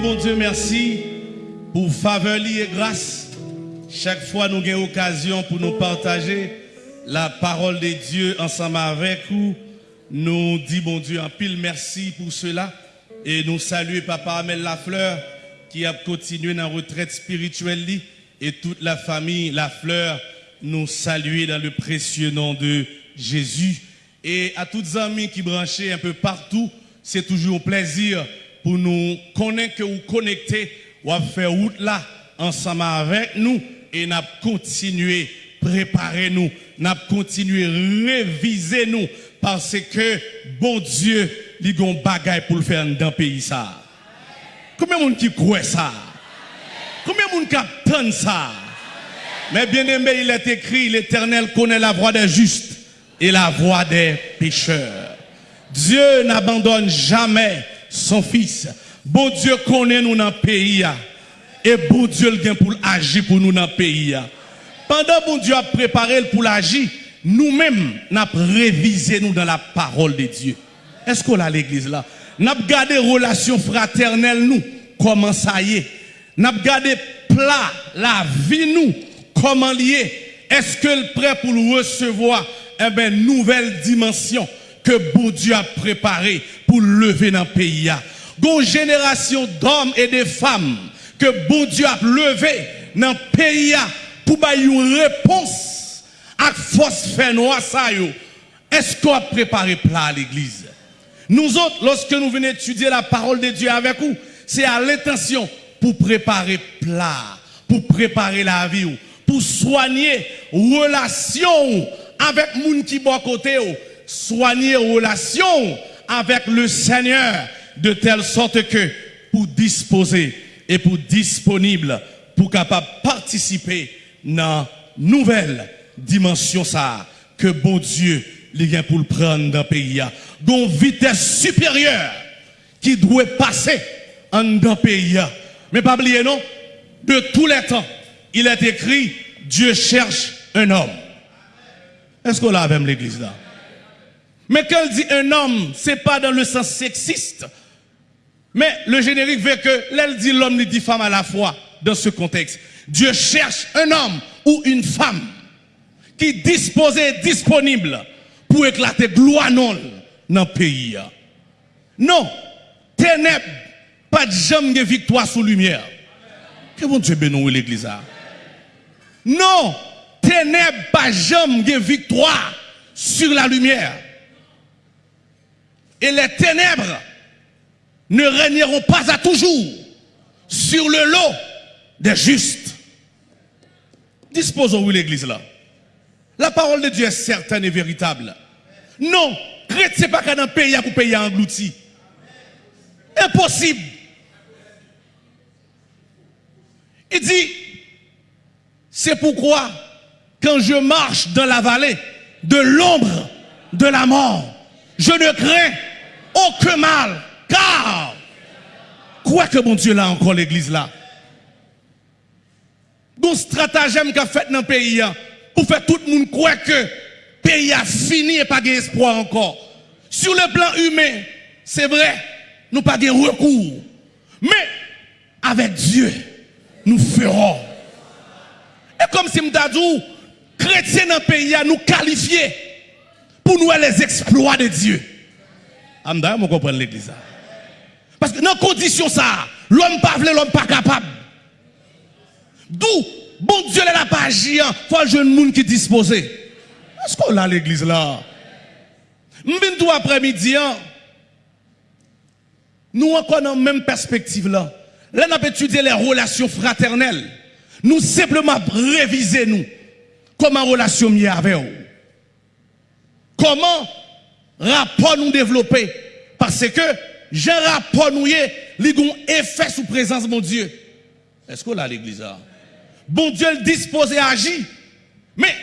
bon Dieu merci pour faveur et grâce. Chaque fois nous avons occasion pour nous partager la parole de Dieu ensemble avec vous. Nous disons bon Dieu un pile merci pour cela. Et nous saluons Papa Amel Lafleur qui a continué dans la retraite spirituelle et toute la famille Lafleur nous saluer dans le précieux nom de Jésus. Et à toutes les amis qui branchaient un peu partout, c'est toujours plaisir pour nous connaître ou connecter ou faire route là ensemble avec nous et n'a continuer préparer nous, n'a continuer réviser nous parce que bon Dieu, il a un bagage pour le faire dans le pays ça. Combien de monde qui croit ça? Combien de monde qui attend ça? Mais bien aimé, il est écrit, l'Éternel connaît la voie des justes et la voie des pécheurs. Dieu n'abandonne jamais son fils. Bon Dieu connaît nous dans le pays. Et bon Dieu vient pour agir pour nous dans le pays. Pendant bon Dieu a préparé pour l'agir, nous-mêmes, nous avons révisé nous dans la parole de Dieu. Est-ce qu'on a l'église là? Nous avons gardé relation fraternelle nous. Comment ça y est? Nous avons gardé plat la vie nous. Comment lié? Est-ce que le prêt pour recevoir? Eh ben, nouvelle dimension que bon Dieu a préparé pour lever dans le pays? Une génération d'hommes et de femmes que bon Dieu a levé dans le pays pour une réponse à force faire noir ça Est-ce qu'on a préparé plat à l'église? Nous autres, lorsque nous venons étudier la parole de Dieu avec vous, c'est à l'intention pour préparer plat, pour préparer la vie, pour soigner relation avec les qui à côté, soigner relation avec le Seigneur, de telle sorte que pour disposer et pour disponible, pour capable participer dans nouvelle dimension ça que bon Dieu vient pour le prendre dans le pays. Une vitesse supérieure qui doit passer en dans le pays. Mais pas oublier non, de tous les temps, il est écrit Dieu cherche un homme. Est-ce qu'on l'a avec l'église là? Mais quand il dit un homme, c'est pas dans le sens sexiste. Mais le générique veut que l'elle dit l'homme, il dit femme à la fois dans ce contexte. Dieu cherche un homme ou une femme qui disposé, disponible pour éclater gloire non dans le pays. Non, ténèbres, pas de jamais de victoire sous lumière. Que bon Dieu bénisse l'église. Non, ténèbres, pas jamais de victoire sur la lumière. Et les ténèbres ne régneront pas à toujours sur le lot des justes. Disposons-nous l'église là. La parole de Dieu est certaine et véritable. Non, chrétien pas qu'un pays pour payer englouti. Impossible. Il dit, c'est pourquoi quand je marche dans la vallée de l'ombre de la mort, je ne crains aucun mal, car quoi que mon Dieu là encore l'église là. Bon stratagème qu'a fait dans le pays hein, pour faire tout le monde croire que le pays a fini et pas d'espoir encore. Sur le plan humain, c'est vrai, nous pas de recours. Mais avec Dieu, nous ferons. Et comme si nous chrétiens dans le pays, nous qualifier pour nous les exploits de Dieu. Amda, vous comprenez l'église. Parce que dans condition ça, l'homme pas voulu, l'homme pas capable. D'où, bon Dieu n'a pas agi, il faut un jeune monde qui est disposé. Est-ce qu'on a l'église là? M'bin tout après-midi, hein. nous encore dans la même perspective là. Là, nous avons étudié les relations fraternelles. Nous simplement réviser nous. Comment relation avec vous. Comment rapport nous développer. Parce que j'ai rapport nous, a un effet sous présence mon Dieu. Est-ce qu'on a l'église là? Bon Dieu le dispose et agit. Mais,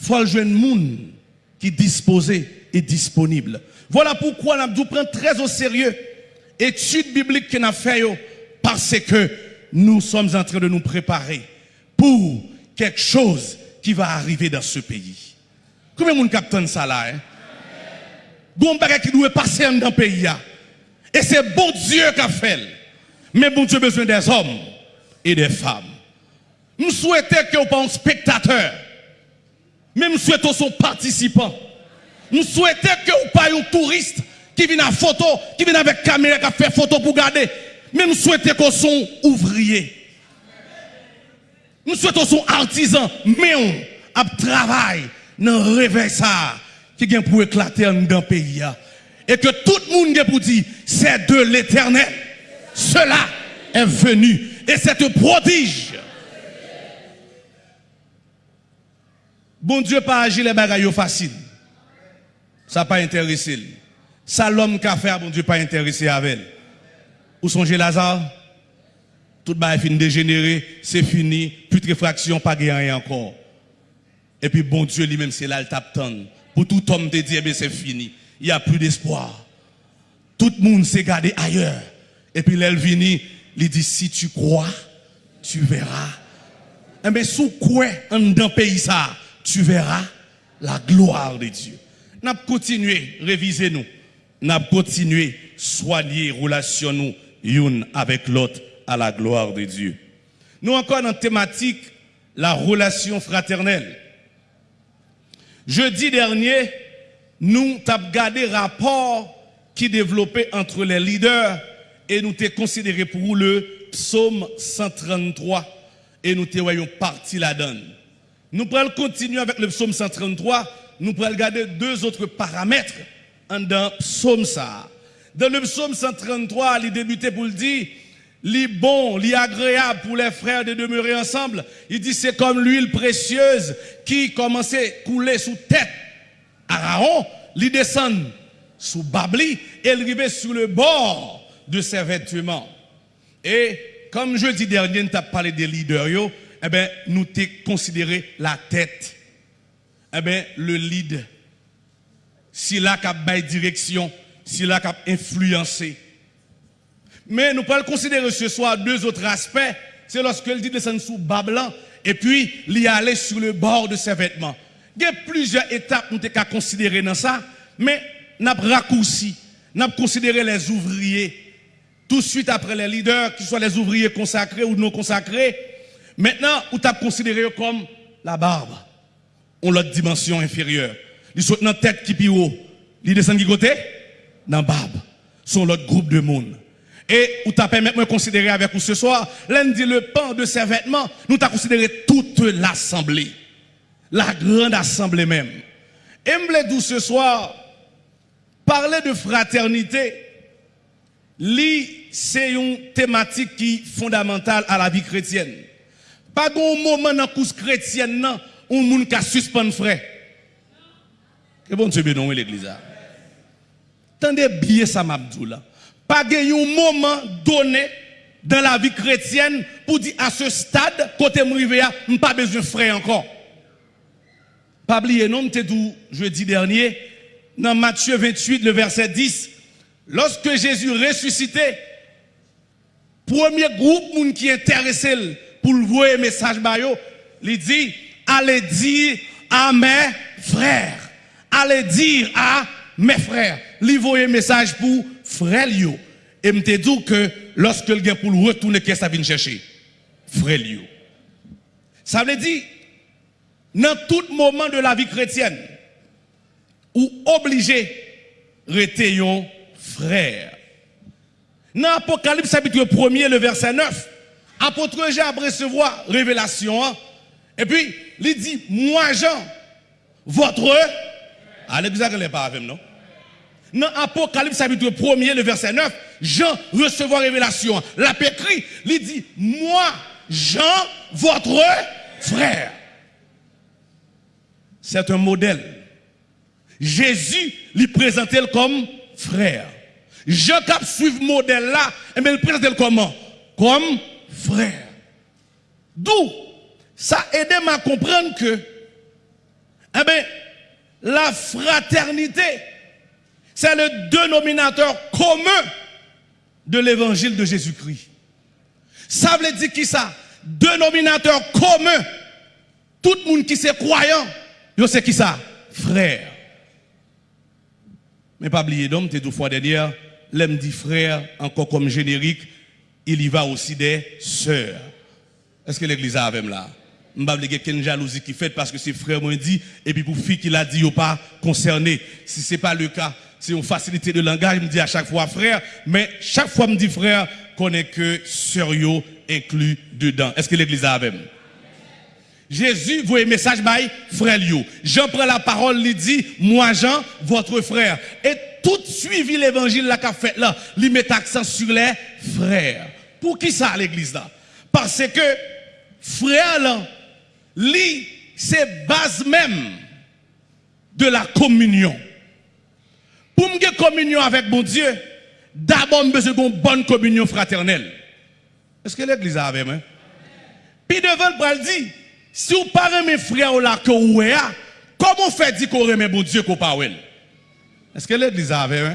faut le jeune monde qui est disposé et disponible. Voilà pourquoi nous pris très au sérieux étude biblique que nous avons fait parce que nous sommes en train de nous préparer pour quelque chose qui va arriver dans ce pays. Combien de monde capte ça là? Hein? Bon qui doit passer dans le pays. Et c'est bon Dieu qui a fait. Mais bon Dieu besoin des hommes et des femmes. Nous souhaitons que vous pas un spectateur. Mais nous souhaitons son participant. Nous souhaitons que vous pas un touriste qui vient à photo, qui vient avec caméra, qui fait photo pour garder. Mais nous souhaitons qu'on soit ouvrier. Nous souhaitons son artisan, mais on a travail dans le réveil qui vient pour éclater dans le pays. Et que tout le monde pour dire, c'est de l'éternel. Cela est venu. Et c'est un prodige. Bon Dieu pas agir les bagailles faciles. Ça pas intéressé. Ça l'homme qui a fait, bon Dieu pas intéressé avec elle. Où songez Lazare? Tout le fini dégénéré, c'est fini, réfraction, pas rien encore. Et puis bon Dieu lui-même, c'est là le tape Pour tout homme te dire, c'est fini. Il n'y a plus d'espoir. Tout le monde s'est gardé ailleurs. Et puis vient, il dit, si tu crois, tu verras. Eh bien, sous quoi, dans pays ça, tu verras la gloire de Dieu. Nous continué, réviser nous. Nous continué, soigner relation nous, une avec l'autre, à la gloire de Dieu. Nous encore dans la thématique, la relation fraternelle. Jeudi dernier, nous avons gardé rapport qui développait entre les leaders et nous t'ai considéré pour le psaume 133 et nous t'ai parti la donne. Nous pourrons continuer avec le psaume 133, nous pourrons regarder deux autres paramètres dans le psaume ça. Dans le psaume 133, il débutait pour le dire, li bon, li agréable pour les frères de demeurer ensemble. Il dit c'est comme l'huile précieuse qui commençait à couler sous tête. Aaron, il descend sous Babli et arrivait sur le bord de ses vêtements. Et comme jeudi dernier, nous avons parlé des leaders, eh ben, nous t'ai considéré la tête. Eh ben, le lead. Si là a direction, si là a influencé. Mais nous pouvons considérer ce soir deux autres aspects. C'est lorsque dit descend sous Bablan et puis il y aller sur le bord de ses vêtements. Il y a plusieurs étapes nous avons considérer dans ça, mais avons raccourci, avons considéré les ouvriers. Tout de suite après les leaders, qu'ils soient les ouvriers consacrés ou non consacrés, maintenant, vous avez considéré comme la barbe. On l'autre dimension inférieure. Ils sont dans tête qui est haut. Ils descendent qui côté? Dans la barbe. Sont l'autre groupe de monde. Et vous t'as permis de considérer avec vous ce soir, l'un dit le pan de ses vêtements, nous t'avons considéré toute l'assemblée. La grande assemblée même. Et me ce soir, parler de fraternité, c'est une thématique qui est fondamentale à la vie chrétienne. Pas un moment dans la course chrétienne, où monde qui suspend frère. Que bon Dieu bénisse l'église. Tendez bien ça, Mabdou pas un moment donné dans la vie chrétienne pour dire à ce stade, côté m'rivé, pas besoin de encore. Pas oublier, non, je jeudi dernier, dans Matthieu 28, le verset 10, lorsque Jésus ressuscité, premier groupe qui est intéressé pour le voir message il dit, allez dire à mes frères, allez dire à mes frères, lui voyez message pour frère Et me dit que lorsque le gars pour le retourner, qu'est-ce que ça vient chercher? Frère Ça veut dire, dans tout moment de la vie chrétienne, ou obligé, rester frère. Dans Apocalypse chapitre 1 le verset 9, apôtre Jean a recevoir révélation, hein. et puis il dit, moi Jean, votre... Allez, vous n'allez pas non? Dans Apocalypse chapitre 1 le verset 9, Jean recevoir révélation. La pécrit, il dit, moi, Jean, votre frère. C'est un modèle. Jésus lui présentait comme frère. Jean qui suivre modèle là, et eh il présente comment? Comme frère. D'où? Ça aide à comprendre que eh la fraternité, c'est le dénominateur commun de l'évangile de Jésus-Christ. Ça veut dire qui ça? Dénominateur commun. Tout le monde qui est croyant, c'est qui ça? Frère. Mais pas oublier d'homme, t'es deux fois derrière, l'aime dit frère, encore comme générique, il y va aussi des sœurs. Est-ce que l'église a avec là? Je ne sais pas jalousie qui fait parce que c'est frère m'ont dit, et puis pour fille qui l'a dit, il pas concerné. Si ce n'est pas le cas, c'est une facilité de langage, je me dis à chaque fois frère, mais chaque fois me dit frère, qu'on est que sœur inclus dedans. Est-ce que l'église a avec Jésus voit un message frère Lio. Jean prend la parole, il dit, moi Jean, votre frère. Et tout suivi l'évangile là qu'a fait là, il met accent sur les frères. Pour qui ça l'église là? Parce que frère là, lui, c'est base même de la communion. Pour me communion avec mon Dieu, d'abord, je besoin d'une bonne communion fraternelle. Est-ce que l'église a avec moi? Puis devant le dit, si vous parlez mes frères ou là que vous comment fait dire qu'on remet mon Dieu qu'on parle? Est-ce que l'église a avec moi?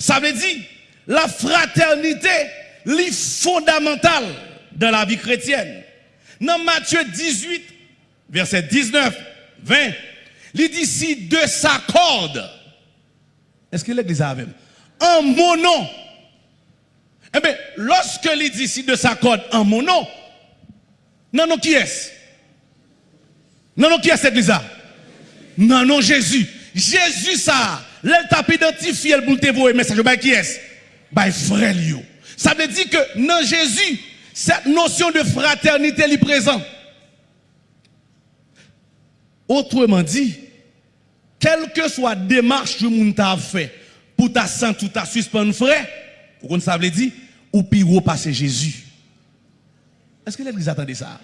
Ça veut dire, la fraternité, est fondamentale dans la vie chrétienne. Dans Matthieu 18, verset 19, 20, il dit si deux s'accordent, est-ce que l'église a avec En mon nom. Eh bien, lorsque il si deux s'accordent en mon nom, non, non, qui est-ce? Non, non, qui est cette église Non, non, Jésus. Jésus, ça, l'elle t'a identifié pour te voir message, bah, qui est-ce? Bah, frère, Ça veut dire que non, Jésus, cette notion de fraternité est présente. Autrement dit, quelle que soit la démarche que vous avez fait pour ta santé ou ta suspendre frère, vous ça veut dire, ou pire passer Jésus. Est-ce que l'église attendait ça?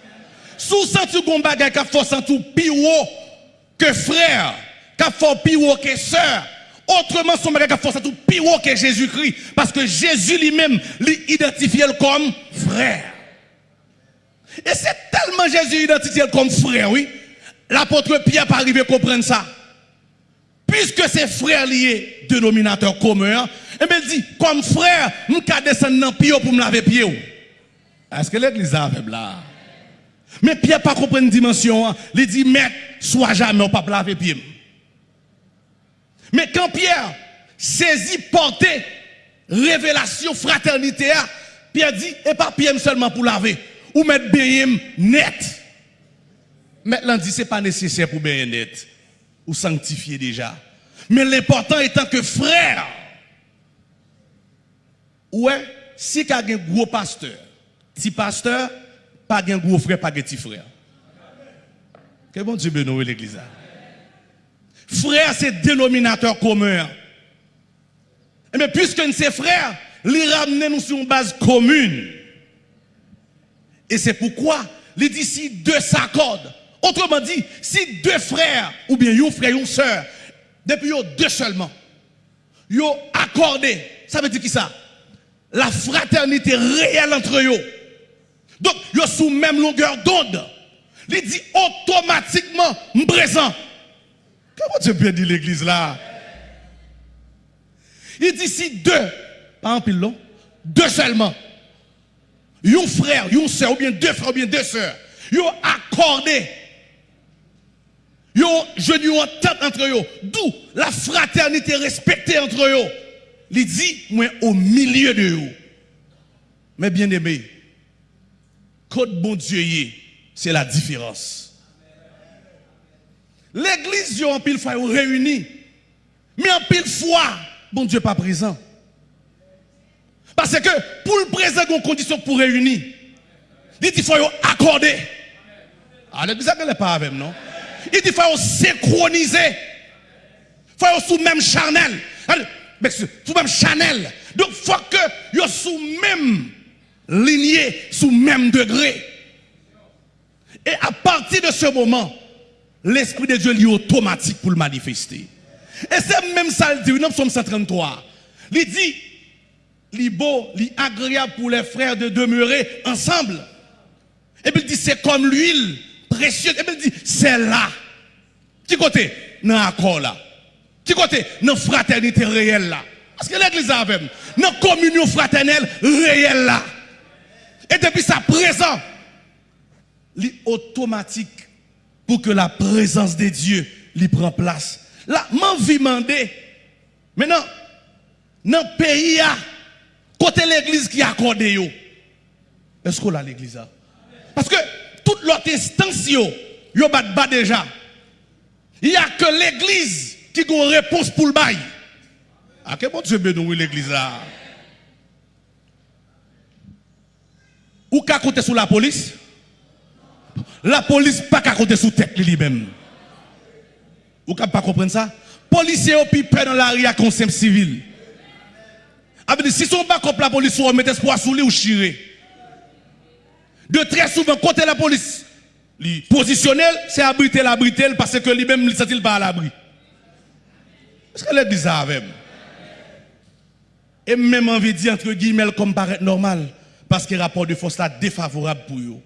Sous senti qu'on bagaille qui fait sentir pire que frère, qui fait pire que sœur, Autrement, son bagage force tout pire que Jésus-Christ. Parce que Jésus lui-même l'identifie comme frère. Et c'est tellement Jésus identifié comme frère, oui. L'apôtre Pierre pas arrivé à comprendre ça. Puisque c'est frère lié, dénominateur commun, et bien il dit, comme frère, je vais descendre dans le pour me laver pied. Est-ce que l'église a fait là? Mais Pierre pas une dimension. Hein. Il dit, maître, sois jamais au pas laver pied. Mais quand Pierre saisit, portait révélation, fraternité, Pierre dit, et pas Pierre seulement pour laver, ou mettre bien net. Maintenant, dit, ce n'est pas nécessaire pour bien net, ou sanctifier déjà. Mais l'important étant que frère, ouais, si y a un gros pasteur, petit pasteur, pas un gros frère, pas un petit frère. Que bon Dieu bénisse l'église. Frère, c'est dénominateur commun. Mais puisque nous sommes frères, les ramener nous sur une base commune. Et c'est pourquoi, les d'ici deux s'accordent. Autrement dit, si deux frères, ou bien un frère, une soeur, depuis deux seulement, ils ont accordé, ça veut dire qui ça? La fraternité réelle entre eux. Donc, ils sont sous même longueur d'onde. Il dit automatiquement, présent. Comment Dieu peut dire l'église là? Il dit si deux, pas un pile deux seulement, un frère, une soeur, ou bien deux frères, ou bien deux sœurs, ils ont accordé, ont jeûné en tête entre eux, d'où la fraternité respectée entre eux. Il dit, moi, au milieu de eux. Mais bien aimé, code bon Dieu, c'est la différence. L'église, yo en pile fois réunis. Mais en pile fois, bon Dieu pas présent. Parce que pour le présent, il y a une condition pour réunir. Il faut accorder. Ah, l'église n'est pas avec non? Il dit qu'il faut synchroniser. Il faut sous même chanel. Sous même chanel. Donc, il faut que vous sous même lignée, sous même degré. Et à partir de ce moment, l'Esprit de Dieu est automatique pour le manifester. Et c'est même ça, il dit, nous sommes 133. Il dit, il beau, il est agréable pour les frères de demeurer ensemble. Et puis il dit, c'est comme l'huile Et il dit, c'est là. Qui côté Dans l'accord là. Qui côté Dans la fraternité réelle là. Parce que l'église a même. Dans la communion fraternelle réelle là. Et depuis sa présence, il automatique pour que la présence de Dieu lui prenne place. Là, m'envie demander, maintenant, dans le pays, côté l'église qui a accordé, Est-ce qu'on a l'église? Parce que toute l'autre instance, yo bat bat déjà. Il n'y a que l'église qui a une réponse pour le bail. Ah, quel bon Dieu bénouille l'église là? Ou qu'à compter sur la police? La police pas qu'à compter sur tête lui-même. Ou qu'à pas comprendre ça? Policiers au pipé dans l'arrière consomme civil. Ah, si son pas contre la police, on met espoir sous lui ou chirer. de très souvent côté la police positionnel, c'est abriter l'abriter parce que lui-même ne sent pas à l'abri. Est-ce qu'elle est bizarre avec Et même envie de dire entre guillemets comme paraît normal parce que le rapport de force là défavorable pour eux.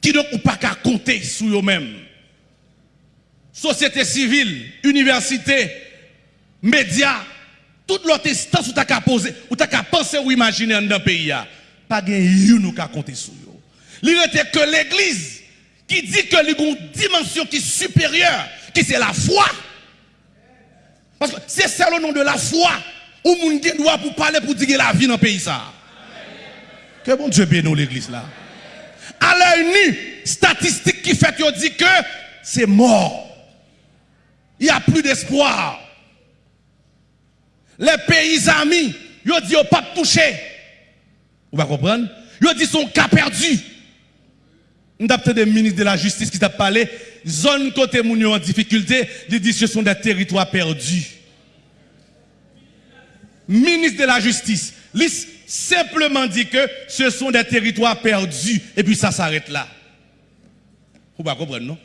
Qui donc ou pas qu'à compter sur eux-mêmes. Société civile, université, médias, toute l'autre instance où tu as qu'à poser, ou tu as qu'à penser ou imaginer dans le pays, pas gain nous qu'à compter sur eux. Il que l'église qui dit que y a une dimension qui est supérieure, qui c'est la foi. Parce que c'est ça le nom de la foi où moun doit pour parler pour dire la vie dans le pays ça. Que bon Dieu bénisse l'église là. À l'œil nu, statistique qui fait qu'on dit que c'est mort. Il n'y a plus d'espoir. Les pays amis, ils dit pas touché. Vous va comprendre? Ils dit son cas perdu. Nous avons des ministres de la justice qui t'a parlé, zone côté moun en difficulté, ils disent que ce sont des territoires perdus. Ministre de la justice, simplement dit que ce sont des territoires perdus et puis ça s'arrête là. Vous pas comprendre, non?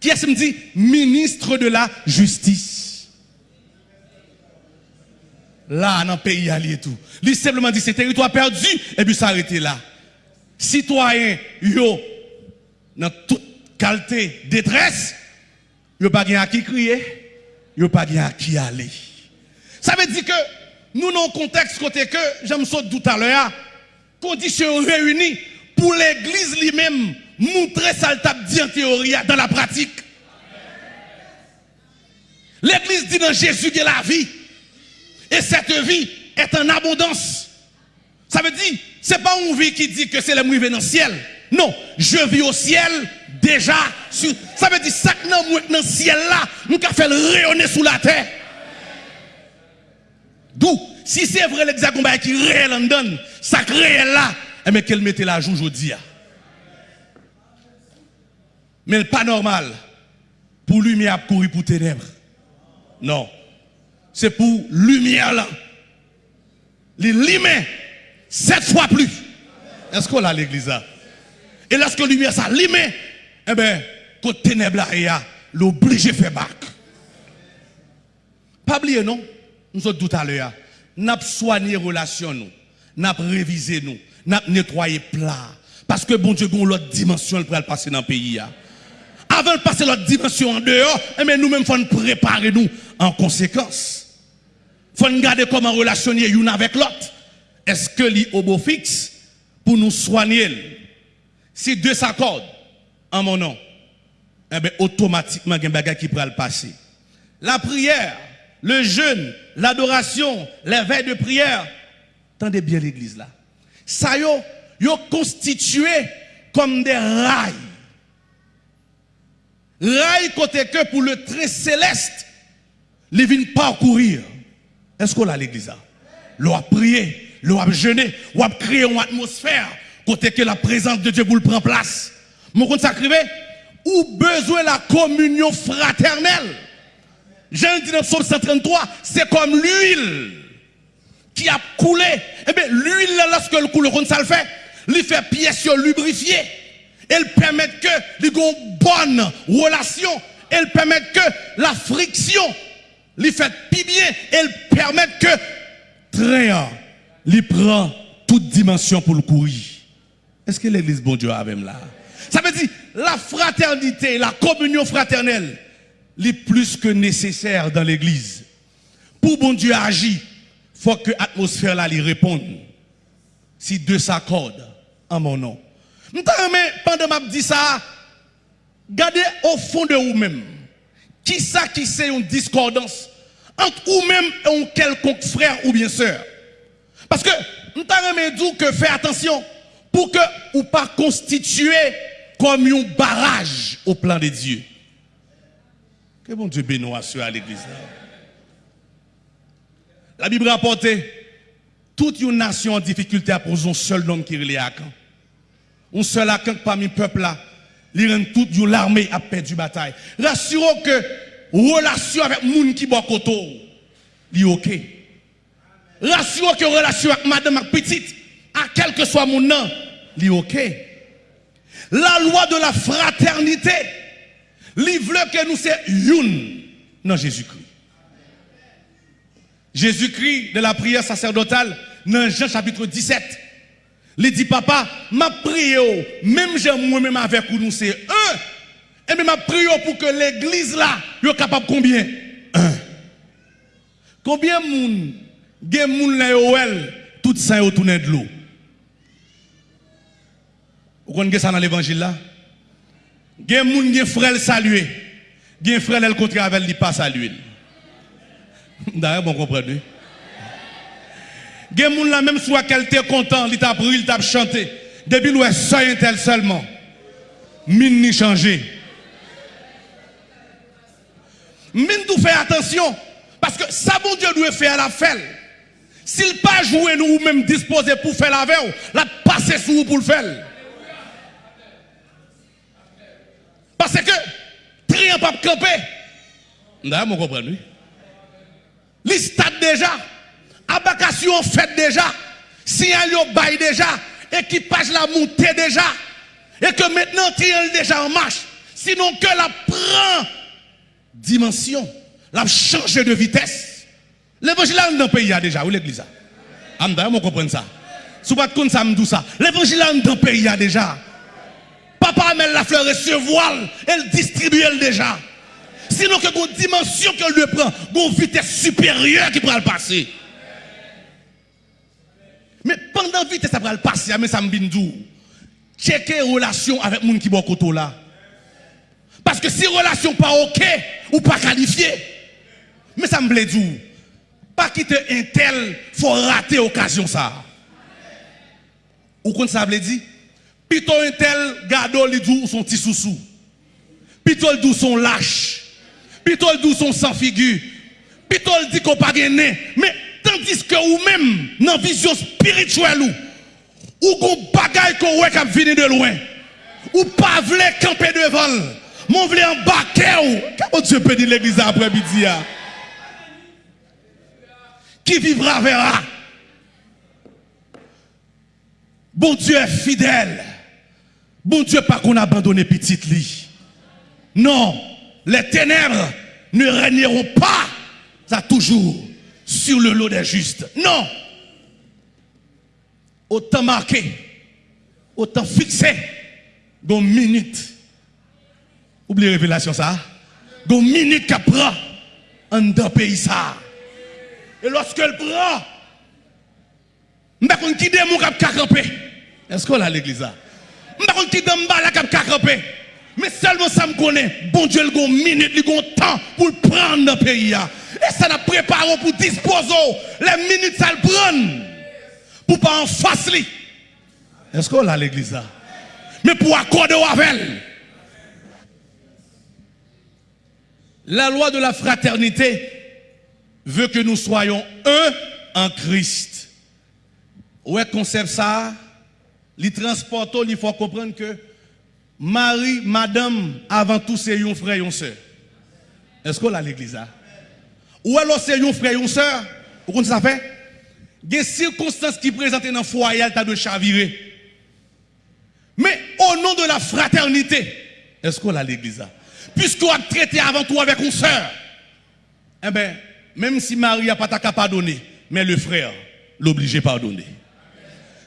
Qui est-ce qui me dit ministre de la justice? Là, dans le pays, il et tout. Il simplement dit c'est territoire perdu et puis ça s'arrête là. Citoyens, yo, dans toute qualité, détresse, yo pas à qui crier, yo pas à qui aller. Ça veut dire que nous, dans le contexte côté que, j'aime ça tout à l'heure, conditions réunies pour l'église lui-même montrer ça le en théorie dans la pratique. L'église dit dans Jésus que la vie. Et cette vie est en abondance. Ça veut dire, c'est pas une vie qui dit que c'est la dans le ciel. Non, je vis au ciel déjà. ça veut dire, que dans le ciel là, nous avons fait rayonner sous la terre. D'où, si c'est vrai l'exact qui réel en donne, ça réel là, et eh mais qu'elle mette la joue aujourd'hui. Mais pas normal pour lumière courir pour ténèbres. Non. C'est pour lumière là. Les limés, sept fois plus. Est-ce qu'on a l'église là? Et lorsque la lumière s'allume, eh bien, quand ténèbres là, l'obligé fait bac. Pas oublier, non? Nous sommes tout à l'heure. Nous avons soigné relation, nous. Nous avons révisé, nous. Nous avons nettoyé plat. Parce que bon Dieu, l'autre dimension, pour passer dans le pays. Avant de passer l'autre dimension en dehors, eh nous-mêmes, il faut nous préparer nous en conséquence. Il faut nous garder comment relationner l'une avec l'autre. Est-ce que l'obofix pour nous soigner Si deux s'accordent en mon nom, eh bien, automatiquement, il y a un qui pourra le passer. La prière, le jeûne, l'adoration, les veilles de prière. Tendez bien l'église là. Ça yo, yo constitué comme des rails. Rails côté que pour le très céleste, les viennent parcourir. Est-ce qu'on a l'église là? L'on a prié, l'on a jeûné, l'on a créé une atmosphère côté que la présence de Dieu vous le prend place. Mon compte sacré, ou besoin la communion fraternelle. Jean dit dans Psaume 133, c'est comme l'huile qui a coulé. Eh bien, l'huile, lorsque le coule, ça le fait, il fait pièce lubrifiée. Elle permet que les bonne relation. Elle permet que la friction, lui fait plus bien. Elle permet que train, lui prend toute dimension pour le courir. Est-ce que l'église bon Dieu a même là? Ça veut dire la fraternité, la communion fraternelle est plus que nécessaire dans l'église. Pour bon Dieu agir, il faut que l'atmosphère là lui réponde. Si deux s'accordent en mon nom. Pendant que je dis ça, gardez au fond de vous-même. Qui ça qui c'est une discordance entre vous-même et un quelconque frère ou bien sœur. Parce que nous t'avons dit que fais attention pour que ou pas constituer comme un barrage au plan de Dieu. Que bon Dieu bénisse à l'église. La Bible rapporte toute une nation en difficulté à poser un seul homme qui est à. Un seul à parmi le peuple là, il toute l'armée a perdu bataille. Rassurons que relation avec les gens qui boit koto, est OK. Rassurons que relation avec madame petite, à quel que soit mon nom, La loi de la fraternité, livre que nous c'est une dans Jésus-Christ. Jésus-Christ de la prière sacerdotale dans Jean chapitre 17. Il dit, papa, ma prière, même j'aime moi-même avec vous, nous c'est un. Et bien ma prière pour que l'église là, soit capable combien? Un. Combien de monde, gen moun là tout ça autour de l'eau? Vous connaissez ça dans l'évangile là? Gen moun gen frère saluer. Gen frère le contre avec lui pas saluer. D'ailleurs, bon comprenez. Gen moun la même soit qu'elle content, il t'a pris, il t'a chanté. Depuis l'ouest, ça tel seulement. Mine ni changé. Mine tout fait attention. Parce que ça, bon Dieu doit faire la fête. S'il pas joué nous ou même disposé pour faire la veille, la passer sur vous pour le faire. Parce que, triant pas camper. D'ailleurs, vous comprenez. L'istat déjà. Abakation fait déjà. Signal bail déjà. Équipage la montée déjà. Et que maintenant, triant déjà en marche. Sinon que la prend dimension. La changer de vitesse. L'évangile dans le pays déjà, ou l'église D'ailleurs, vous comprenez ça. Si vous ne ça, ça. L'évangile dans le pays déjà. Papa met la fleur et se voile, elle distribue elle déjà. Sinon que une dimension qu'elle lui prend, une vitesse supérieure qui pourra le passer. Mais pendant vitesse ça pourra le passer, mais ça me bindou. Checker relation avec gens qui sont là. Parce que si relation pas ok ou pas qualifié, mais ça me Pas quitter un tel, faut rater l'occasion ça. Ou quand ça veut dire? Plutôt un tel gado li dou son petit sous-sous. Plutôt le dou son lâche. Plutôt le son sans figure. Plutôt le dit qu'on pas gagné. Mais tandis que ou même, dans vision spirituelle ou, ou qu'on bagaille qu'on ouais qui venu de loin. Ou pas vle camper devant. Mon vle embarquer ou. Comment Dieu peut dire l'église après-midi? Qui vivra verra. Bon Dieu est fidèle. Bon Dieu, pas qu'on abandonne petite lit. Non, les ténèbres ne régneront pas ça toujours sur le lot des justes. Non. Autant marqué, autant fixé, dans minute. Oubliez révélation ça. Dans minute qu'elle prend en dans pays ça. Et lorsqu'elle prend, je ne sais pas qui. Est-ce qu'on a l'église là? Je ne sais pas qui est Mais seulement ça me connaît. Bon Dieu, il a une minute, il a un temps pour prendre le pays. Et ça n'a préparé pour disposer. Les minutes, ça le prend. Pour pas en face. Est-ce qu'on a l'église? Mais pour accorder avec La loi de la fraternité veut que nous soyons un en Christ. Ouais, concept ça? Les transportons, il faut comprendre que Marie, madame, avant tout, c'est un frère et une soeur. Est-ce qu'on a l'église là? Ou alors c'est un frère et une soeur? Vous comprenez ça fait? Des circonstances qui présentent dans le foyer, de chavirer. Mais au nom de la fraternité, est-ce qu'on a l'église là? Puisqu'on a traité avant tout avec une soeur, eh bien, même si Marie n'a pas ta pardonner, mais le frère l'oblige à pardonner.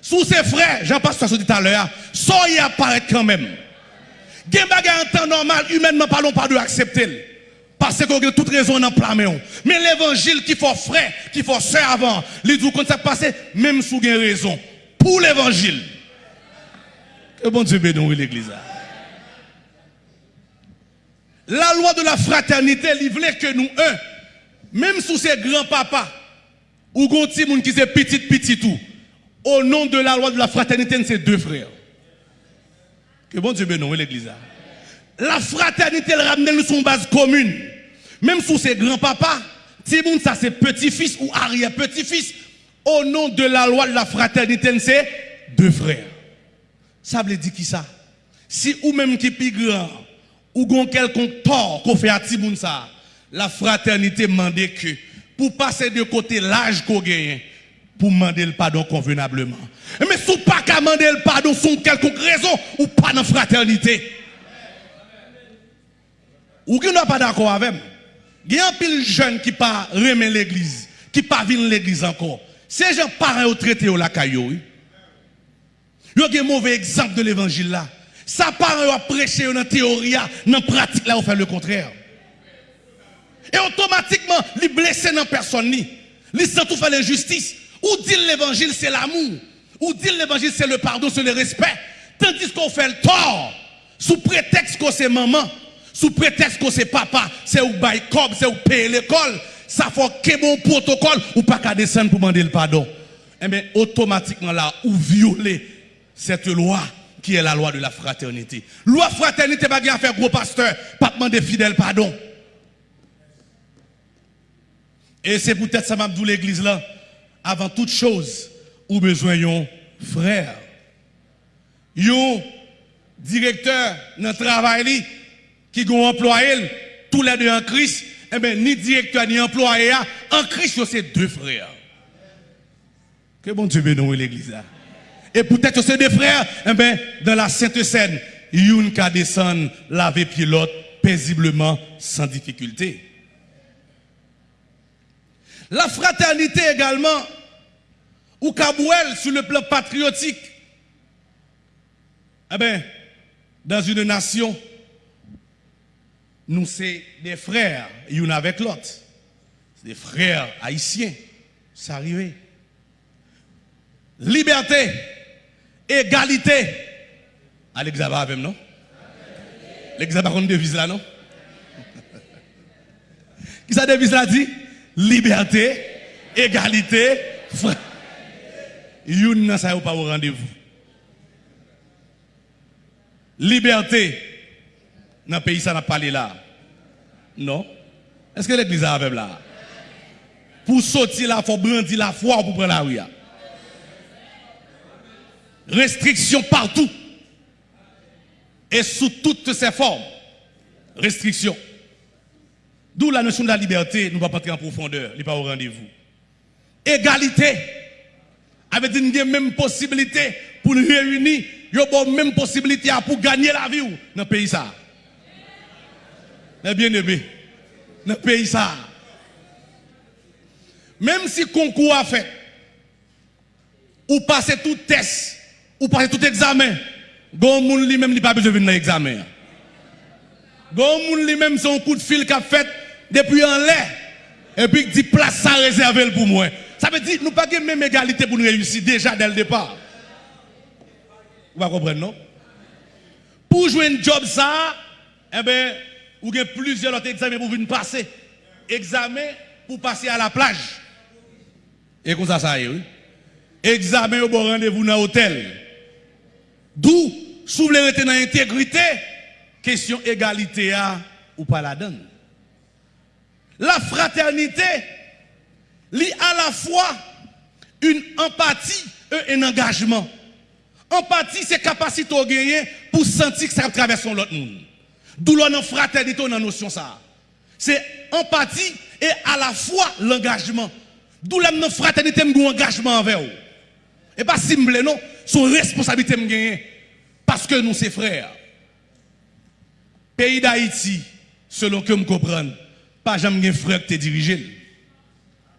Sous ses frères, Jean-Pasteur dit tout à l'heure, soyez apparaître quand même. Gen bagay en temps normal, humainement parlons pas de accepter. Parce qu'on a toute raison dans plein Mais l'évangile qui faut frère, qui faut sœur avant, les dit quand ça passe, même sous une raison. Pour l'évangile. Que bon Dieu bénisse l'église. La loi de la fraternité, il voulait que nous, un, même sous ces grands papas, ou gonti moun qui c'est petit petit tout, au nom de la loi de la fraternité, c'est deux frères. Que bon Dieu bénisse l'église. La fraternité, elle ramène nous son base commune. Même sous ses grands-papas, Timoun, ça c'est petit-fils ou arrière-petit-fils. Au nom de la loi de la fraternité, c'est deux frères. Ça veut dire qui ça? Si ou même qui est grand, ou gon quelconque tort qu'on fait à Timoun la fraternité demande que pour passer de côté l'âge qu'on gagne, pour demander le pardon convenablement. Mais si pas qu'à demander le pardon sans quelconque raison ou pas dans fraternité. Ou qui n'est pas d'accord avec moi? Il y a un pile jeune qui pas remet l'église, qui pas venu l'église encore. Ces gens parents au traité au la caillou. Il y a un mauvais exemple de l'évangile là. Ça parents a prêché dans la théorie, dans la pratique là, on fait le contraire. Et automatiquement, les blessés dans personne ni. Les sans tout faire l'injustice. Ou dit l'évangile c'est l'amour. Ou dit l'évangile c'est le pardon, c'est le respect. Tandis qu'on fait le tort. Sous prétexte que c'est maman. Sous prétexte que c'est papa. C'est ou bail c'est ou payer l'école. Ça faut que bon protocole ou pas qu'à descendre pour demander le pardon. Eh bien, automatiquement là, ou violer cette loi qui est la loi de la fraternité. Loi fraternité, pas à faire gros pasteur, pas demander fidèle pardon. Et c'est peut-être ça m'a l'église là avant toute chose, ou besoin d'un frère. Un directeur dans travail qui a employé tous les deux en Christ, eh bien, ni directeur ni employé, en Christ, c'est deux frères. Que bon Dieu bénisse l'église Et peut-être c'est deux frères, eh bien, dans la Sainte Seine, une qui descend laver pilote paisiblement sans difficulté. La fraternité également, ou Kabouel sur le plan patriotique. Eh bien, dans une nation, nous sommes des frères, une avec l'autre. Des frères haïtiens. C'est arrivé. Liberté, égalité. À l'examen avec non? Devise là, non? Qui ça devise là dit? Liberté, égalité, frère. Youn nan sa pas au rendez-vous. Liberté, dans le pays, ça n'a pas parlé là. Non. Est-ce que l'église a avec là? Pour sortir là, il faut brandir la foi pour prendre la rue. Restriction partout. Et sous toutes ses formes. Restriction. D'où la notion de la liberté, nous ne pas entrer en profondeur, il n'est pas au rendez-vous. Égalité avec une même possibilité pour nous réunir, il y a même possibilité pour gagner la vie dans le pays ça. Bien aimé, dans le pays ça. Même si concours a fait, ou passer tout test, ou passer tout examen, Gon moun li même pas besoin venir dans l'examen. Gon moun même son coup de fil qu'a fait depuis en l'air, et puis dit place ça réservée pour moi. Ça veut dire nous pas de même égalité pour nous réussir déjà dès le départ. Vous comprenez, non? Pour jouer un job ça, eh bien, vous avez plusieurs autres examens pour venir passer. Examen pour passer à la plage. Et comme ça, ça y est, oui. Examen au bon rendez-vous dans l'hôtel. D'où, si vous voulez dans l'intégrité, question égalité à ou pas la donne. La fraternité, lit à la fois une empathie et un engagement. Empathie, c'est capacité au gagner pour sentir que ça traverse l'autre monde. D'où l'on fraternité, on a notion ça. C'est empathie et à la fois l'engagement. D'où la fraternité, un engagement envers vous. Et pas simple, non. Son responsabilité, me Parce que nous, sommes frères. Pays d'Haïti, selon que je comprends, pas jamais un frère qui te dirigé.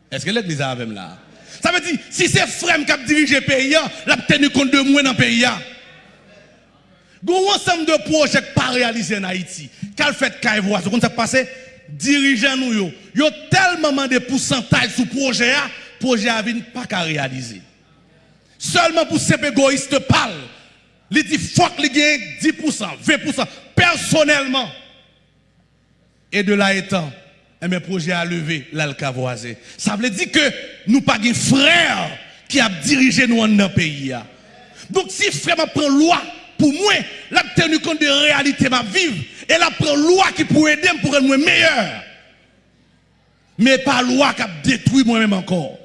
Est-ce que l'église a avec là? Ça veut dire, si c'est frère qui dirige le pays, il a tenu compte de moins dans le pays. Gros ensemble de projets pas réalisés en Haïti. Qu'a fait Kaivois? Vous ça passé? Dirigeants nous, ils ont tellement de pourcentage sur le projet, le projet n'a pas qu'à réaliser. Seulement pour ces égoïstes parlent. Ils disent, fuck, ils gagnent 10%, 20%, personnellement. Et de là étant, et eh mes projets à lever, là, Ça veut dire que nous pas des frères qui a dirigé nous dans le pays. Donc si frère prend loi pour moi, la tenu compte de réalité ma vie et la prend loi qui pourrait aider pour être meilleur. Mais pas loi qui a détruit moi-même encore.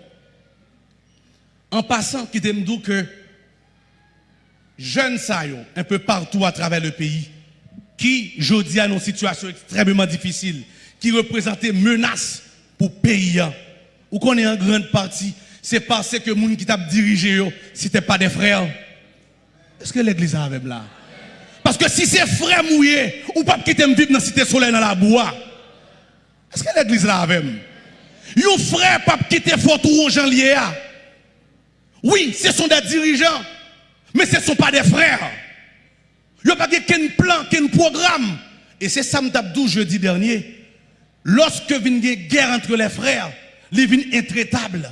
En passant, qui me que jeunes saillons un peu partout à travers le pays qui, je dis, une situation extrêmement difficile, qui représentait menace pour le pays. Ou qu'on est en grande partie, c'est parce que les gens qui t'a dirigé, c'était pas des frères. Est-ce que l'église a même là? Parce que si c'est frère mouillé, ou pas quitter me vivre dans la cité soleil dans la bois. Est-ce que l'église là avec Un frère pas quitter fort rouge en lié. Oui, ce sont des dirigeants, mais ce ne sont pas des frères. Ils n'ont pas qu'un plan, qu'un programme. Et c'est ça que je jeudi dernier. lorsque vient une guerre entre les frères, les vient intraitable.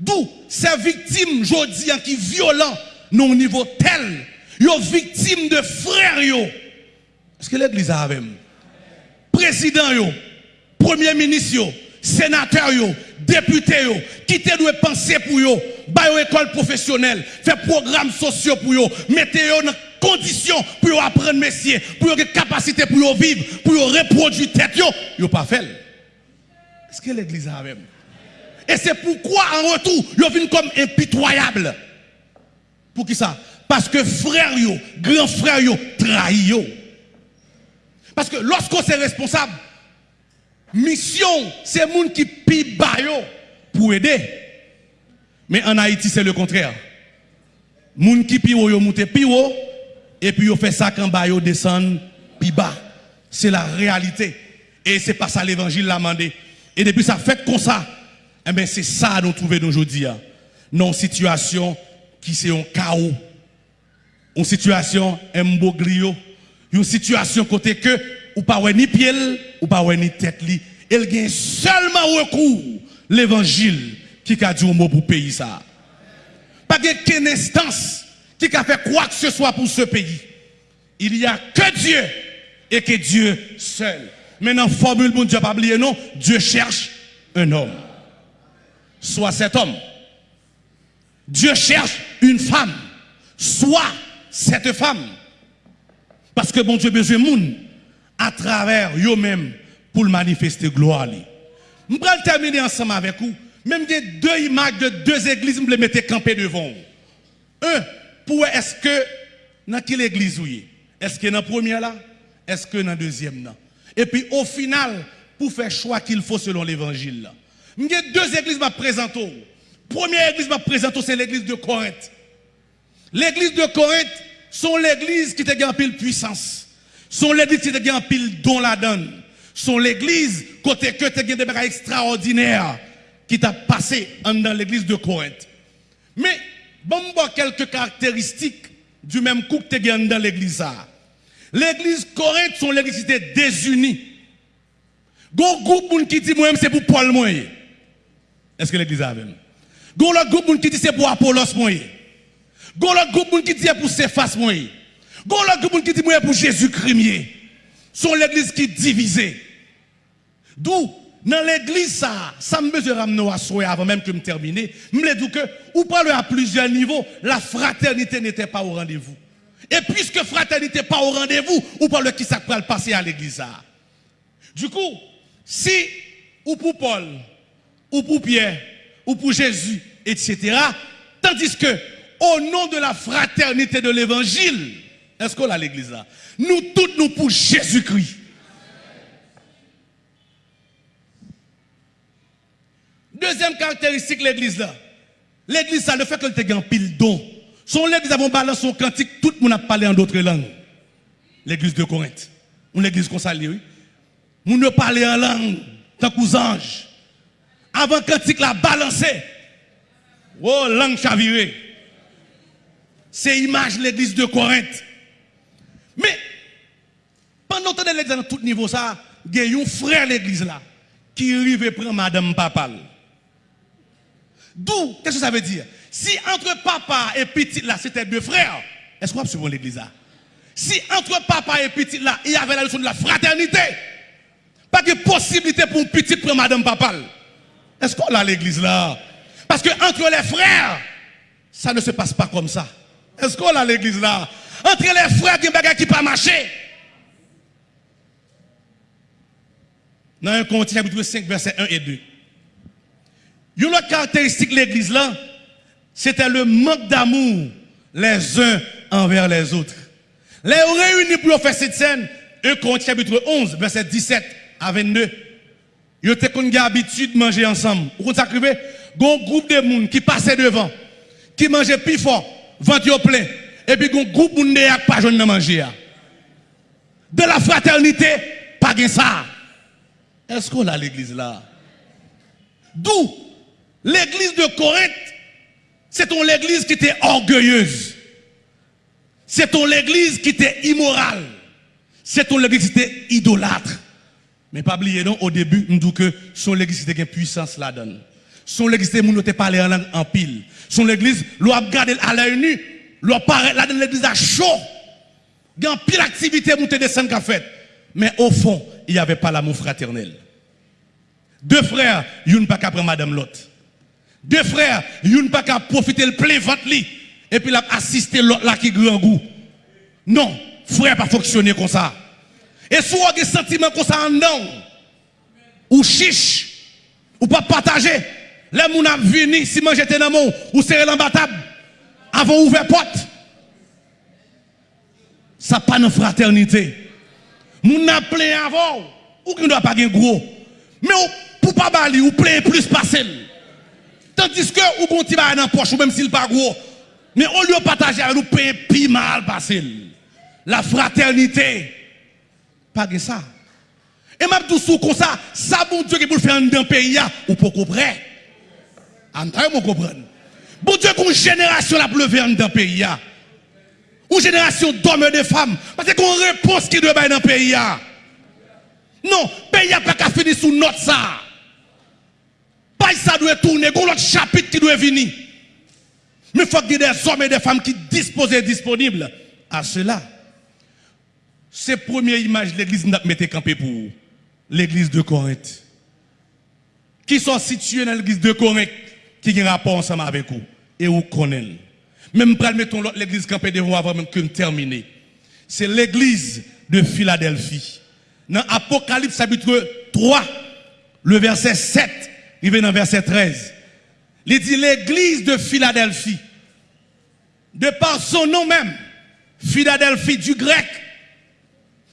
D'où ces victimes, jodi, qui violent, non au niveau tel, yo victimes de frères, yo. Est-ce que l'église a même? Président, yo, premier ministre, yo, sénateur, yo, député, yo, qui te doit penser pour yo, ba yo école professionnelle, faire programmes sociaux pour yo, mettez yo dans conditions pour apprendre métier, pour yo capacité pour vivre, pour reproduire tête yo, yo pas fait. Est-ce que l'église a même? Et c'est pourquoi en retour, yo vient comme impitoyable. Pour qui ça? Parce que frère yo, grand frère yo, trahi yo. Parce que lorsqu'on est responsable, mission, c'est monde qui pi yo pour aider. Mais en Haïti, c'est le contraire. Moun qui pi yo monte pi et puis yo fait ça quand ba yo descend pi bas. C'est la réalité. Et c'est pas ça l'évangile l'a demandé. Et depuis ça fait comme ça, eh bien c'est ça nous trouvons aujourd'hui. Hein. Non situation qui c'est un chaos. Une situation mboglio. Une situation côté que ou pas ni pied ou pas ni tête li. Elle gagne seulement recours l'évangile qui a dit un mot pour pays ça. Pas qu'une instance qui a fait quoi que ce soit pour ce pays. Il n'y a que Dieu et que Dieu seul. Maintenant, formule bon Dieu pas oublier non, Dieu cherche un homme. Soit cet homme. Dieu cherche une femme. Soit cette femme. Parce que bon Dieu besoin de monde à travers eux-mêmes pour manifester gloire. Je vais terminer ensemble avec vous. Même des deux images de deux églises, je les mettre campées devant. Un, pour est-ce que dans quelle église vous Est-ce que dans la première là? Est-ce que dans la deuxième là? Et puis au final, pour faire choix qu'il faut selon l'évangile a deux églises présentent. Première église qui présente, c'est l'église de Corinthe. L'église de Corinthe sont l'église qui te en pile puissance. Sont l'église qui te en pile don la donne. Sont l'église côté que te des choses extraordinaires qui t'a passé dans l'église de Corinthe. Mais, bon, quelques caractéristiques du même coup que tu dans l'église. L'église Corinthe sont l'église qui était désunie. Gon groupe qui dit moi c'est pour Paul moi. Est-ce que l'église a même? Gon l'autre groupe qui dit c'est pour Apollos moi. Gon l'autre groupe qui dit c'est pour Cephas moi. Gon l'autre groupe qui dit moi pour Jésus-Christ. Sont l'église qui divisée. D'où dans l'église ça, ça me besoin ramener à soi avant même que je termine. Je me dis que ou parler à plusieurs niveaux, la fraternité n'était pas au rendez-vous. Et puisque fraternité n'est pas au rendez-vous, ou parle qui ça peut passer à l'église Du coup, si ou pour Paul, ou pour Pierre, ou pour Jésus, etc. Tandis que, au nom de la fraternité de l'évangile, est-ce qu'on a l'église là? Nous tous, nous pour Jésus-Christ. Deuxième caractéristique de l'église là. L'église, ça, le fait qu'elle te en pile don. Son l'église avons balancé son cantique, tout le monde a parlé en d'autres langues. L'église de Corinthe. Une église qu'on oui. Nous ne parler en langue, tant qu'aux anges. Avant cantique la balancé. Oh, langue chavirée. C'est image l'église de Corinthe. Mais, pendant que l'église dans tout niveau, ça, il y a un frère l'église là, qui arrive et prend madame papal. D'où, qu'est-ce que ça veut dire? Si entre papa et petit là, c'était deux frères, est-ce qu'on va suivre l'église là? Si entre papa et petit là, il y avait la leçon de la fraternité, pas de possibilité pour un petit prendre madame papa. Est-ce qu'on a l'église là? Parce que entre les frères, ça ne se passe pas comme ça. Est-ce qu'on a l'église là? Entre les frères, il y a des qui pas marcher. Dans un Corinthiens chapitre 5, verset 1 et 2. Une autre caractéristique de l'église là, c'était le manque d'amour les uns envers les autres. Les réunis pour faire cette scène, 1 Corinthiens chapitre 11, verset 17 à 22. Ils ont habitude de manger ensemble. Vous a un groupe de monde qui passait devant, qui mangeait plus fort, plein. Et puis un groupe de monde qui pas de manger. De la fraternité, pas de ça. Est-ce qu'on a l'église là? D'où l'église de Corinthe, c'est ton l'église qui était orgueilleuse. C'est ton l'église qui était immorale. C'est ton l'église qui était idolâtre. Mais pas oublier non, au début, nous disons que son l'église qui une puissance là-dedans. Son l'église pas parlé en langue en pile. Son l'église, l'on a regardé à l'œil nu, l'on paraît là dans l'église à chaud. Il y a pile activité montée descendre qu'a fait. Mais au fond, il n'y avait pas l'amour fraternel. Deux frères, une pas prendre madame l'autre. Deux frères, une pas qu'à profiter le plein ventre et puis l'a assister l'autre là qui grand goût. Non, frère pas fonctionner comme ça. Et si vous avez des sentiments comme ça en dedans, ou chiche, ou pas partager, les gens ont venu, si j'étais dans mon, ou serré dans table, avant ouvert porte. Ça pas de fraternité. Moun a plein avant, ou qui ne doit pas gagner gros. Mais pour pas bali, ou plein plus passer. Tandis que ou qu'on tire dans poche, ou même s'il pas gros. Mais au lieu de partager avec nous, payer plus mal. La fraternité. Pas que ça. Et même tout sous comme ça, ça bon Dieu qui pour faire dans pays ou pour comprendre. En train de comprendre. Bon Dieu qu'une génération la faire dans pays Une génération d'hommes et de femmes parce qu'on réponse qui doit dans le pays Non, pays n'a pas qu'à finir sous notre ça. Pas ça doit tourner, il y a autre chapitre qui doit venir. Mais il faut qu'il y ait des hommes et des femmes qui disposent et disponibles à cela. C'est la première image de l'église n'a mis campé pour l'église de Corinthe. Qui sont situés dans l'église de Corinthe, qui ont un rapport ensemble avec vous. Et vous connaissez. Même pour mettons l'église campée devant avant même que terminer. C'est l'église de Philadelphie. Dans Apocalypse chapitre 3, le verset 7, il vient dans verset 13. Il dit l'église de Philadelphie. De par son nom même, Philadelphie du grec,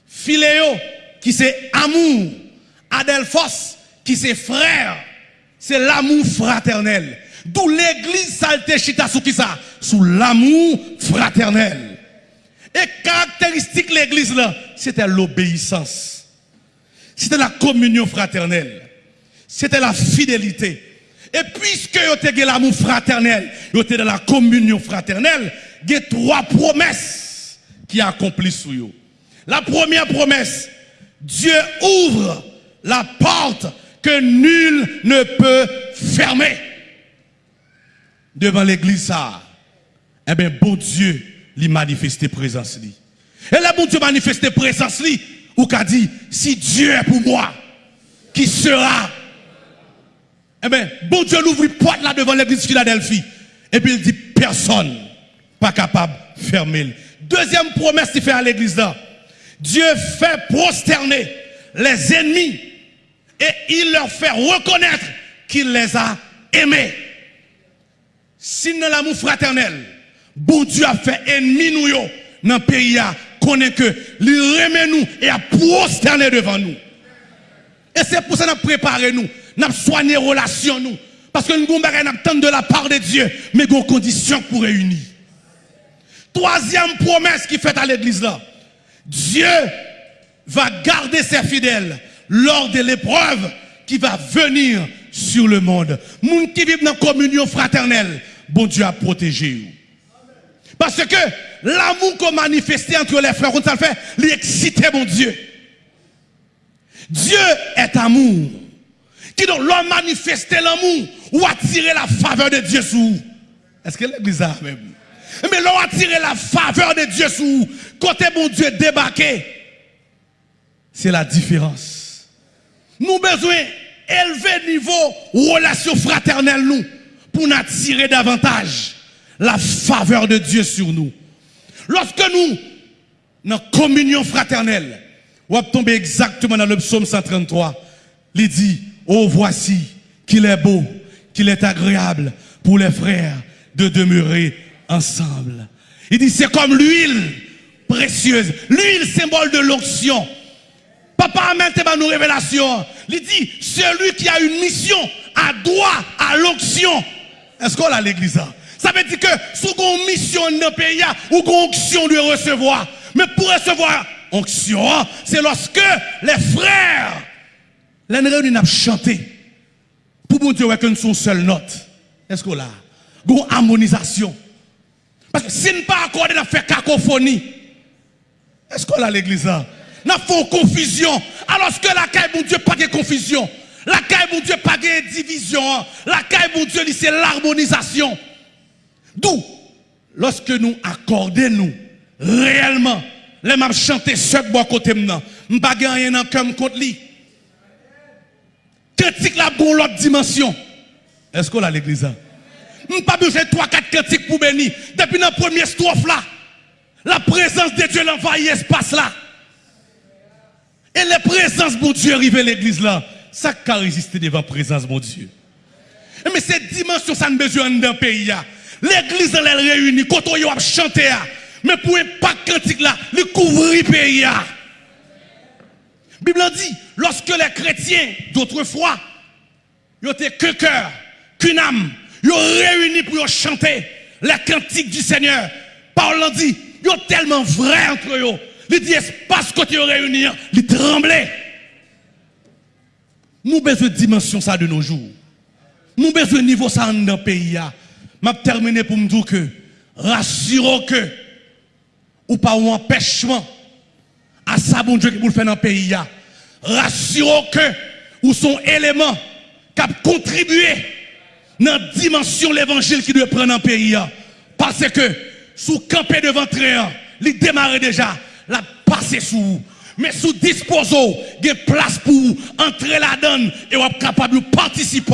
Philéo, qui c'est amour. Adelphos, qui c'est frère. C'est l'amour fraternel. D'où l'église salte chita sous qui ça? Sous l'amour fraternel. Et caractéristique l'église là, c'était l'obéissance. C'était la communion fraternelle. C'était la fidélité. Et puisque vous avez l'amour fraternel, vous avez dans la communion fraternelle, il y a trois promesses qui accomplissent sur vous. La première promesse, Dieu ouvre la porte que nul ne peut fermer. Devant l'église, ça, eh bien, bon Dieu, lui manifeste présence. Li. Et là, bon Dieu manifeste présence, ou qu'a dit, si Dieu est pour moi, qui sera Eh bien, bon Dieu l'ouvre porte là devant l'église Philadelphie. Et puis il dit, personne pas capable de fermer. Deuxième promesse qu'il fait à l'église là. Dieu fait prosterner les ennemis et il leur fait reconnaître qu'il les a aimés. Sinon l'amour fraternel, bon Dieu a fait ennemi nous dans le pays, connaît que lui remet nous et a prosterné devant nous. Et c'est pour ça que nous préparé nous, nous avons soigné relation nous. Parce que nous avons de la part de Dieu, mais nous conditions pour réunir. Troisième promesse qui fait à l'église là. Dieu va garder ses fidèles lors de l'épreuve qui va venir sur le monde. Moun qui vivent dans la communion fraternelle, bon Dieu a protégé. Parce que l'amour qu'on manifesté entre les frères, on ça fait, mon Dieu. Dieu est amour. Qui donc l'homme manifester l'amour ou attirer la faveur de Dieu sous? Est-ce que l'église a même? Mais l'on a tiré la faveur de Dieu sur vous. Côté bon Dieu débarqué. C'est la différence. Nous besoin d'élever niveau relation fraternelle nous. Pour pour nous attirer davantage la faveur de Dieu sur nous. Lorsque nous, dans communion fraternelle, on va tomber exactement dans le psaume 133. Il dit, oh voici qu'il est beau, qu'il est agréable pour les frères de demeurer ensemble. Il dit, c'est comme l'huile précieuse, l'huile symbole de l'onction. Papa a te nos révélations. Il dit, celui qui a une mission a droit à l'onction. Est-ce qu'on a l'église Ça veut dire que sous une mission dans pays, ou une onction de recevoir. Mais pour recevoir onction, c'est lorsque les frères, les réunis n'a chanté. Pour mon Dieu, que nous sommes seule note. Est-ce qu'on a Une harmonisation. Parce que si nous pas accordé, nous fait cacophonie. Est-ce qu'on a l'église là? Nous faisons confusion. Alors que la caille, mon Dieu, pas de confusion. La caille, mon Dieu, pas de division. La caille, mon Dieu, c'est l'harmonisation. D'où, lorsque nous accordons nous réellement, les m'a chanter ce bois côté maintenant, pas rien dans contre lui. Critique la pour l'autre dimension. Est-ce qu'on a l'église là? pas besoin de 3-4 cantiques pour bénir. Depuis la première strophe là, la présence de Dieu l'envahit l'espace là. Et la présence de Dieu arrive à l'église là. Ça qui a résisté devant la présence de Dieu. Mais cette dimension, ça ne besoin d'un pays. L'église, elle est réunie. Quand on a chanté, mais pour un pas cantique là, le couvrir pays. La Bible dit, lorsque les chrétiens d'autrefois, ils étaient que cœur, qu'une âme, ils ont réuni pour chanter les cantiques du Seigneur. Paul dit, ils sont tellement vrai entre eux. Il dit, espace que tu as réuni, ils tremblaient. Nous besoin de dimension ça de nos jours. Nous besoin de niveau ça dans le pays. Je terminer pour me dire que, rassurons que, ou pas un empêchement à ça bon Dieu qui vous faire dans le pays. Rassurez que ou son élément qui a contribué dans la dimension de l'évangile qui doit prendre dans le pays. Parce que sous camper devant train, il démarre déjà, la passer sous Mais sous disposo, il y a place pour entrer la donne et vous capable de participer.